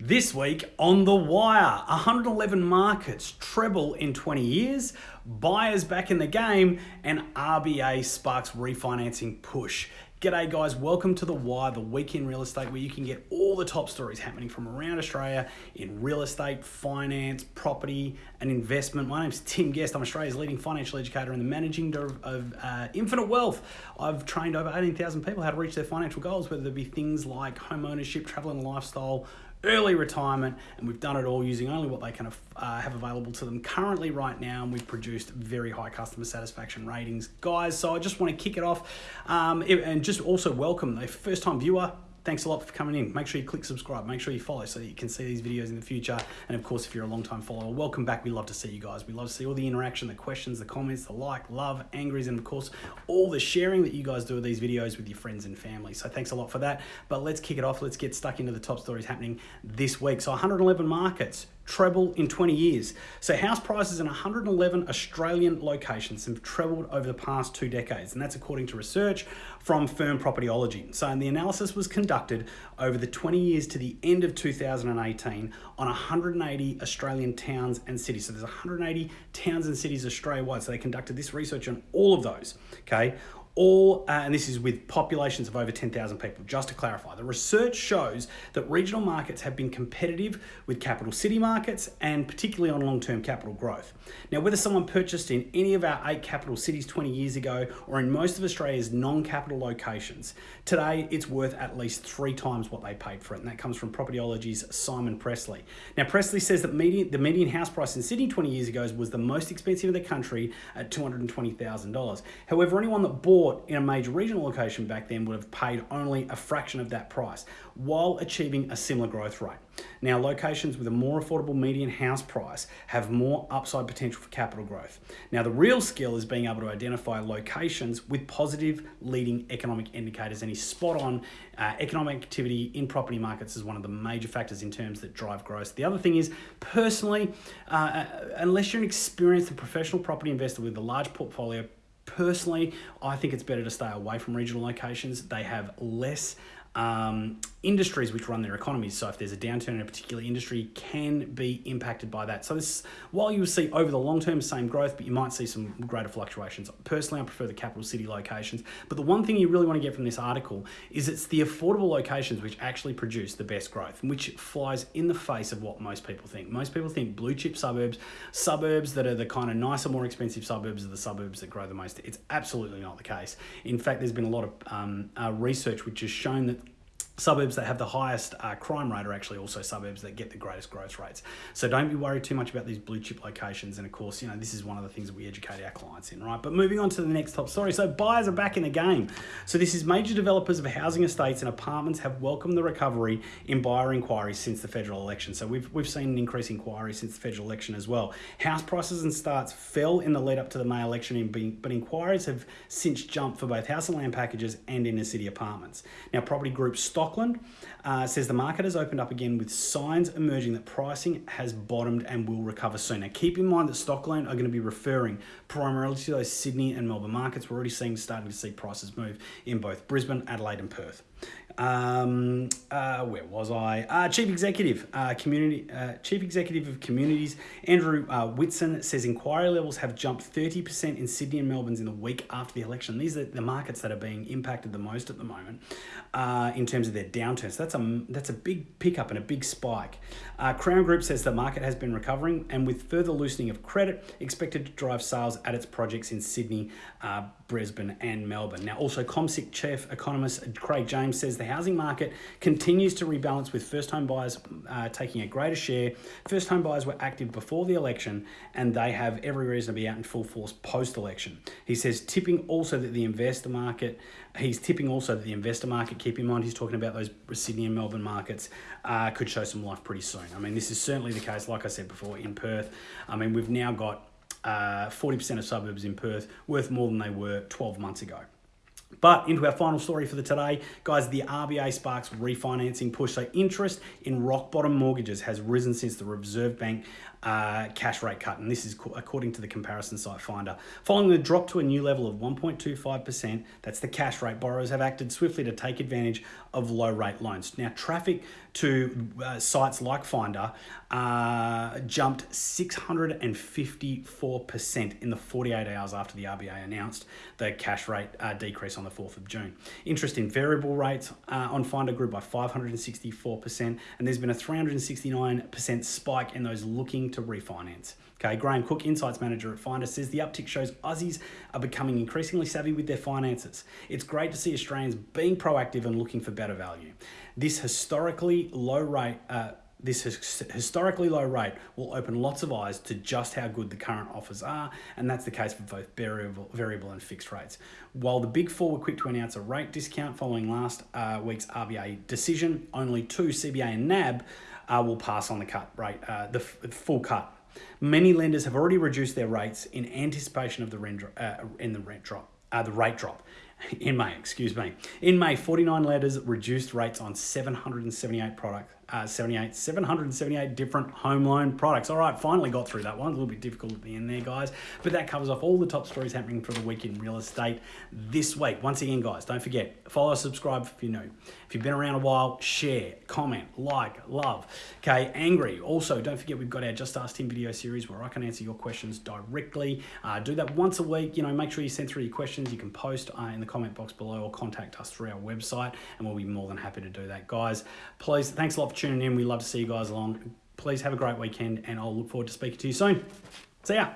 This week on The Wire, 111 markets treble in 20 years, buyers back in the game, and RBA sparks refinancing push. G'day guys, welcome to The Wire, the week in real estate where you can get all the top stories happening from around Australia in real estate, finance, property, and investment. My name's Tim Guest. I'm Australia's leading financial educator and the managing director of uh, Infinite Wealth. I've trained over 18,000 people how to reach their financial goals, whether it be things like home ownership, travel and lifestyle, early retirement, and we've done it all using only what they can uh, have available to them currently right now, and we've produced very high customer satisfaction ratings, guys. So I just want to kick it off um, and just also welcome the first time viewer thanks a lot for coming in. Make sure you click subscribe. Make sure you follow so you can see these videos in the future. And of course, if you're a long time follower, welcome back. We love to see you guys. We love to see all the interaction, the questions, the comments, the like, love, angries, and of course, all the sharing that you guys do of these videos with your friends and family. So thanks a lot for that. But let's kick it off. Let's get stuck into the top stories happening this week. So 111 markets treble in 20 years. So house prices in 111 Australian locations have trebled over the past two decades, and that's according to research from firm Propertyology. So the analysis was conducted over the 20 years to the end of 2018 on 180 Australian towns and cities. So there's 180 towns and cities Australia-wide. So they conducted this research on all of those, okay? All, uh, and this is with populations of over 10,000 people, just to clarify. The research shows that regional markets have been competitive with capital city markets and particularly on long-term capital growth. Now, whether someone purchased in any of our eight capital cities 20 years ago or in most of Australia's non-capital locations, today it's worth at least three times what they paid for it, and that comes from Propertyology's Simon Pressley. Now, Pressley says that median, the median house price in Sydney 20 years ago was the most expensive in the country at $220,000. However, anyone that bought in a major regional location back then would have paid only a fraction of that price while achieving a similar growth rate. Now, locations with a more affordable median house price have more upside potential for capital growth. Now, the real skill is being able to identify locations with positive leading economic indicators, and he's spot on. Uh, economic activity in property markets is one of the major factors in terms that drive growth. The other thing is, personally, uh, uh unless you're an experienced and professional property investor with a large portfolio, personally, I think it's better to stay away from regional locations. They have less um, industries which run their economies. So if there's a downturn in a particular industry, can be impacted by that. So this, while you will see over the long term same growth, but you might see some greater fluctuations. Personally, I prefer the capital city locations. But the one thing you really want to get from this article is it's the affordable locations which actually produce the best growth, which flies in the face of what most people think. Most people think blue chip suburbs, suburbs that are the kind of nicer, more expensive suburbs are the suburbs that grow the most. It's absolutely not the case. In fact, there's been a lot of um, uh, research which has shown that suburbs that have the highest uh, crime rate are actually also suburbs that get the greatest growth rates. So don't be worried too much about these blue chip locations. And of course, you know, this is one of the things that we educate our clients in, right? But moving on to the next top story. So buyers are back in the game. So this is major developers of housing estates and apartments have welcomed the recovery in buyer inquiries since the federal election. So we've, we've seen an increase in inquiries since the federal election as well. House prices and starts fell in the lead up to the May election, but inquiries have since jumped for both house and land packages and inner city apartments. Now, property group stock Stockland uh, says the market has opened up again with signs emerging that pricing has bottomed and will recover soon. Now, keep in mind that Stockland are going to be referring primarily to those Sydney and Melbourne markets. We're already seeing starting to see prices move in both Brisbane, Adelaide, and Perth. Um, uh, where was I? Uh, Chief Executive, uh, Community, uh, Chief Executive of Communities, Andrew uh, Whitson says inquiry levels have jumped 30% in Sydney and Melbourne's in the week after the election. These are the markets that are being impacted the most at the moment uh, in terms of their downturn. So that's a that's a big pickup and a big spike. Crown Group says the market has been recovering and with further loosening of credit, expected to drive sales at its projects in Sydney, Brisbane, and Melbourne. Now, also CommSec chief economist Craig James says the housing market continues to rebalance with first home buyers uh, taking a greater share. First home buyers were active before the election and they have every reason to be out in full force post election. He says tipping also that the investor market, he's tipping also that the investor market, keep in mind he's talking about those Sydney and Melbourne markets, uh, could show some life pretty soon. I mean, this is certainly the case, like I said before, in Perth. I mean, we've now got 40% uh, of suburbs in Perth worth more than they were 12 months ago. But into our final story for the today, guys, the RBA sparks refinancing push. So interest in rock bottom mortgages has risen since the Reserve Bank uh, cash rate cut, and this is according to the comparison site Finder. Following the drop to a new level of 1.25%, that's the cash rate, borrowers have acted swiftly to take advantage of low rate loans. Now, traffic to uh, sites like Finder uh, jumped 654% in the 48 hours after the RBA announced the cash rate uh, decrease on the 4th of June. Interest in variable rates uh, on Finder grew by 564%, and there's been a 369% spike in those looking to refinance. Okay, Graham Cooke, Insights Manager at Finder, says the uptick shows Aussies are becoming increasingly savvy with their finances. It's great to see Australians being proactive and looking for better value. This historically low rate, uh, this historically low rate will open lots of eyes to just how good the current offers are, and that's the case for both variable, variable and fixed rates. While the Big Four were quick to announce a rate discount following last uh, week's RBA decision, only two, CBA and NAB, uh, will pass on the cut rate, uh, the full cut. Many lenders have already reduced their rates in anticipation of the rent, uh, in the rent drop, uh, the rate drop in May, excuse me. In May, 49 lenders reduced rates on 778 products uh, 78, 778 different home loan products. All right, finally got through that one. A little bit difficult at the end there, guys. But that covers off all the top stories happening for the week in real estate this week. Once again, guys, don't forget, follow, subscribe if you're new. If you've been around a while, share, comment, like, love. Okay, angry. Also, don't forget we've got our Just Ask Tim video series where I can answer your questions directly. Uh, do that once a week. You know, make sure you send through your questions. You can post uh, in the comment box below or contact us through our website, and we'll be more than happy to do that, guys. Please, thanks a lot for tuning in. We love to see you guys along. Please have a great weekend, and I'll look forward to speaking to you soon. See ya.